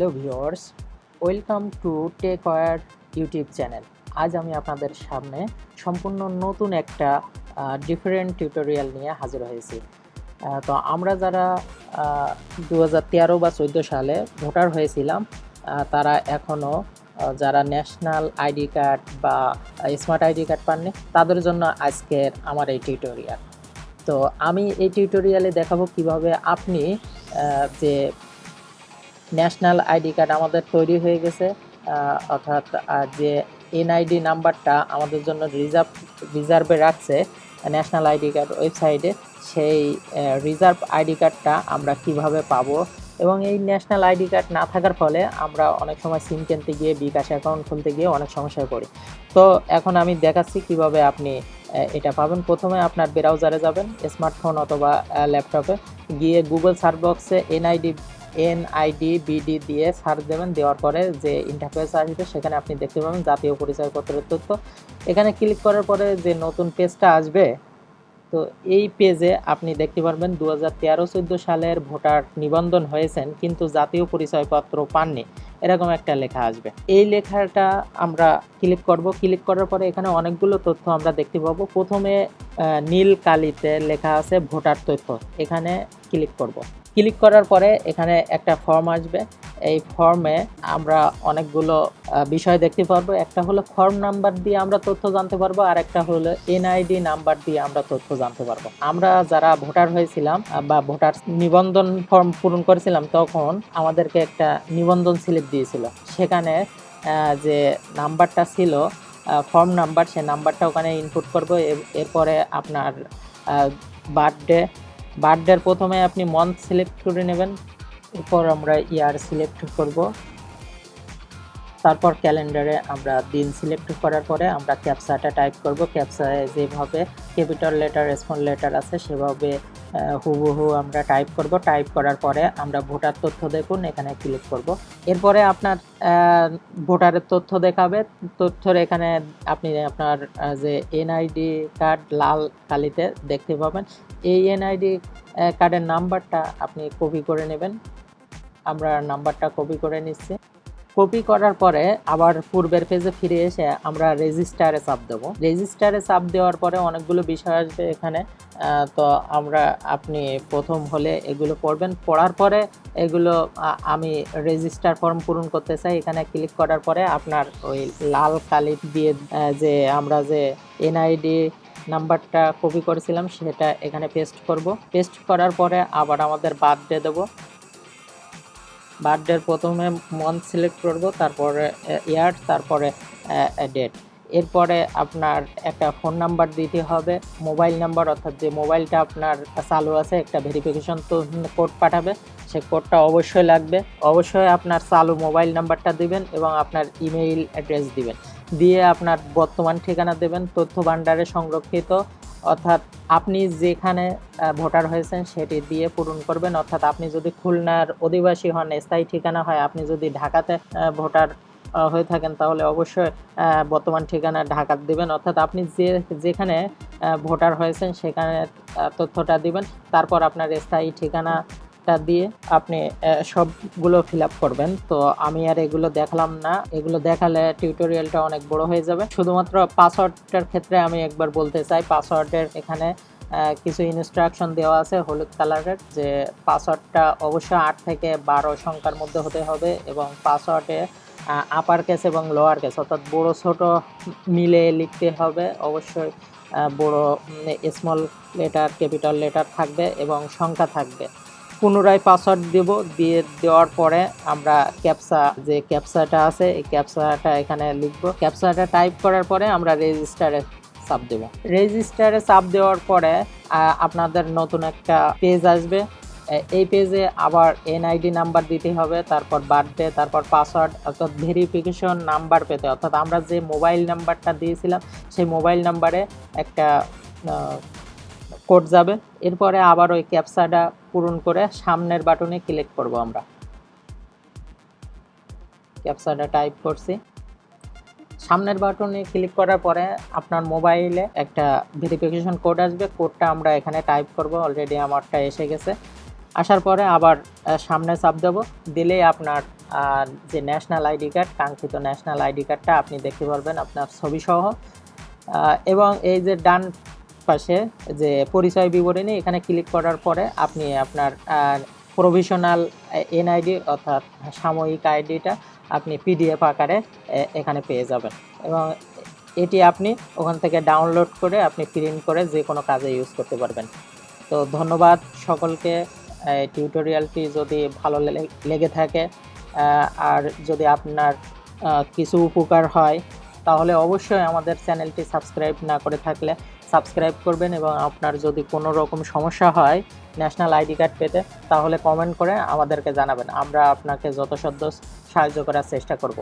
Hello viewers, welcome to Tech War YouTube channel. আজ আমি আপনাদের সামনে সম্পূর্ণ নতুন একটা ডিফারেন্ট টিউটোরিয়াল নিয়ে হাজির হয়েছি। তো আমরা যারা দু হাজার তেরো বা চোদ্দ সালে ভোটার হয়েছিলাম তারা এখনও যারা ন্যাশনাল আইডি কার্ড বা স্মার্ট আইডি কার্ড পাননি, তাদের জন্য আজকের আমার এই টিউটোরিয়াল তো আমি এই টিউটোরিয়ালে দেখাবো কীভাবে আপনি যে ন্যাশনাল আইডি কার্ড আমাদের তৈরি হয়ে গেছে অর্থাৎ যে এনআইডি নাম্বারটা আমাদের জন্য রিজার্ভ, রিজার্ভে রাখছে, ন্যাশনাল আইডি কার্ড ওয়েবসাইটে, সেই রিজার্ভ আইডি কার্ডটা আমরা কীভাবে পাবো? এবং এই ন্যাশনাল আইডি কার্ড না থাকার ফলে আমরা অনেক সময় সিম কিনতে গিয়ে, বিকাশ অ্যাকাউন্ট খুলতে গিয়ে অনেক সমস্যায় পড়ি। তো এখন আমি দেখাচ্ছি কীভাবে আপনি এটা পাবেন। প্রথমে আপনার ব্রাউজারে যাবেন, স্মার্টফোন অথবা ল্যাপটপে, গিয়ে গুগল সার্চ বক্সে এনআইডি এনআইডি বিডি দিয়ে সার্চ দেবেন, দেওয়ার পরে যে ইন্টারফেস আসবে সেখানে আপনি দেখতে পাবেন জাতীয় পরিচয়পত্রের তথ্য। এখানে ক্লিক করার পরে যে নতুন পেজটা আসবে, তো এই পেজে আপনি দেখতে পারবেন দু হাজার তেরো চোদ্দ সালের ভোটার নিবন্ধন হয়েছেন, কিন্তু জাতীয় পরিচয়পত্র পাননি। এরকম একটা লেখা আসবে। এই লেখাটা আমরা ক্লিক করব। ক্লিক করার পরে এখানে অনেকগুলো তথ্য আমরা দেখতে পাবো। প্রথমে নীল কালিতে লেখা আছে ভোটার তথ্য। এখানে ক্লিক করব। ক্লিক করার পরে এখানে একটা ফর্ম আসবে। এই ফর্মে আমরা অনেকগুলো বিষয় দেখতে পারব। একটা হলো ফর্ম নাম্বার দিয়ে আমরা তথ্য জানতে পারব, আর একটা হলো এনআইডি নাম্বার দিয়ে আমরা তথ্য জানতে পারব। আমরা যারা ভোটার হয়েছিলাম বা ভোটার নিবন্ধন ফর্ম পূরণ করেছিলাম, তখন আমাদেরকে একটা নিবন্ধন স্লিপ দিয়েছিল। সেখানে যে নাম্বারটা ছিল ফর্ম নাম্বার সেই নাম্বারটা ওখানে ইনপুট করব। এরপরে আপনার বার্থডে বার্থডের প্রথমে আপনি মন্থ সিলেক্ট করে নেবেন এরপর আমরা ইয়ার সিলেক্ট করব। তারপর ক্যালেন্ডারে আমরা দিন সিলেক্ট করার পরে আমরা ক্যাপসাটা টাইপ করব। ক্যাপসায় যেভাবে ক্যাপিটাল লেটার, স্মল লেটার আছে সেভাবে হুবহু আমরা টাইপ করব। টাইপ করার পরে আমরা ভোটার তথ্য দেখুন, এখানে ক্লিক করব। এরপরে আপনার ভোটারের তথ্য দেখাবে। তথ্যর এখানে আপনি আপনার যে এনআইডি কার্ড লাল কালিতে দেখতে পাবেন। এই এনআইডি কার্ডের নাম্বারটা আপনি কপি করে নেবেন। আমরা নাম্বারটা কপি করে নিচ্ছি। কপি করার পরে আবার পূর্বের পেজে ফিরে এসে আমরা রেজিস্টারে চাপ দেবো। রেজিস্টারে চাপ দেওয়ার পরে অনেকগুলো বিষয় আসবে এখানে। তো আমরা, আপনি প্রথম হলে এগুলো পড়বেন। পড়ার পরে এগুলো আমি রেজিস্টার ফর্ম পূরণ করতে চাই। এখানে ক্লিক করার পরে আপনার ওই লাল কালি দিয়ে যে আমরা যে এনআইডি নাম্বারটা কপি করেছিলাম, সেটা এখানে পেস্ট করব। পেস্ট করার পরে আবার আমাদের বার্থডে দেবো। বার্থডের প্রথমে মান্থ সিলেক্ট করব, তারপরে ইয়ার তারপরে ডেট এরপরে আপনার একটা ফোন নাম্বার দিতে হবে মোবাইল নাম্বার অর্থাৎ যে মোবাইলটা আপনার চালু আছে, একটা ভেরিফিকেশন তো কোড পাঠাবে, সে কোডটা অবশ্যই লাগবে। অবশ্যই আপনার চালু মোবাইল নাম্বারটা দিবেন এবং আপনার ইমেইল অ্যাড্রেস দিবেন। দিয়ে আপনার বর্তমান ঠিকানা দেবেন, তথ্য ভাণ্ডারে সংরক্ষিত। অর্থাৎ আপনি যেখানে ভোটার হয়েছেন সেটি দিয়ে পূরণ করবেন। অর্থাৎ আপনি যদি খুলনার অধিবাসী হন, স্থায়ী ঠিকানা হয়, আপনি যদি ঢাকাতে ভোটার হয়ে থাকেন, তাহলে অবশ্যই বর্তমান ঠিকানা ঢাকা দেবেন। অর্থাৎ আপনি যে, যেখানে ভোটার হয়েছেন সেখানে তথ্যটা দিবেন। তারপর আপনার স্থায়ী ঠিকানাটা দিয়ে আপনি সবগুলো ফিল করবেন। তো আমি আর এগুলো দেখালাম না। এগুলো দেখালে টিউটোরিয়ালটা অনেক বড় হয়ে যাবে। শুধুমাত্র পাসওয়ার্ডটার ক্ষেত্রে আমি একবার বলতে চাই, পাসওয়ার্ডের এখানে কিছু ইনস্ট্রাকশন দেওয়া আছে হলুদ কালারের, যে পাসওয়ার্ডটা অবশ্যই আট থেকে বারো সংখ্যার মধ্যে হতে হবে এবং পাসওয়ার্ডে আপার কেস এবং লোয়ার কেস অর্থাৎ বড় ছোট মিলে লিখতে হবে। অবশ্যই বড় স্মল লেটার ক্যাপিটাল লেটার থাকবে এবং সংখ্যা থাকবে। পুনরায় পাসওয়ার্ড দেব, দিয়ে দেওয়ার পরে আমরা ক্যাপসা যে ক্যাপসাটা আছে, এই ক্যাপসাটা এখানে লিখব। ক্যাপসাটা টাইপ করার পরে আমরা রেজিস্টারে চাপ দেব। রেজিস্টারে চাপ দেওয়ার পরে আপনাদের নতুন একটা পেজ আসবে। এই পেজে আবার এনআইডি নাম্বার দিতে হবে, তারপর বার্থডে তারপর পাসওয়ার্ড অর্থাৎ ভেরিফিকেশন নাম্বার পেতে অর্থাৎ আমরা যে মোবাইল নাম্বারটা দিয়েছিলাম, সেই মোবাইল নাম্বারে একটা কোড যাবে। এরপরে আবার ওই ক্যাপসাটা পূরণ করে সামনের বাটনে ক্লিক করব আমরা। ক্যাপসাটা টাইপ করছি। সামনের বাটনে ক্লিক করার পরে আপনার মোবাইলে একটা ভেরিফিকেশন কোড আসবে। কোডটা আমরা এখানে টাইপ করব। অলরেডি আমারটা এসে গেছে। আসার পরে আবার সামনে চাপ দেব। দিলেই আপনার যে ন্যাশনাল আইডি কার্ড, কাঙ্ক্ষিত ন্যাশনাল আইডি কার্ডটা আপনি দেখতে পারবেন আপনার ছবি সহ এবং এই যে ডান পাশে যে পরিচয় বিবরণী এখানে ক্লিক করার পরে আপনি আপনার প্রভিশনাল এনআইডি অর্থাৎ সাময়িক আইডিটা আপনি পিডিএফ আকারে এখানে পেয়ে যাবেন। এবং এটি আপনি ওখান থেকে ডাউনলোড করে আপনি প্রিন্ট করে যে কোনো কাজে ইউজ করতে পারবেন। তো ধন্যবাদ সকলকে। টিউটোরিয়ালটি যদি ভালো লেগে থাকে আর যদি আপনার কিছু উপকার হয়, তাহলে অবশ্যই আমাদের চ্যানেলটি সাবস্ক্রাইব না করে থাকলে সাবস্ক্রাইব করবেন এবং আপনার যদি কোনো রকম সমস্যা হয় ন্যাশনাল আইডি কার্ড পেতে, তাহলে কমেন্ট করে আমাদেরকে জানাবেন। আমরা আপনাকে যথাসাধ্য সাহায্য করার চেষ্টা করব।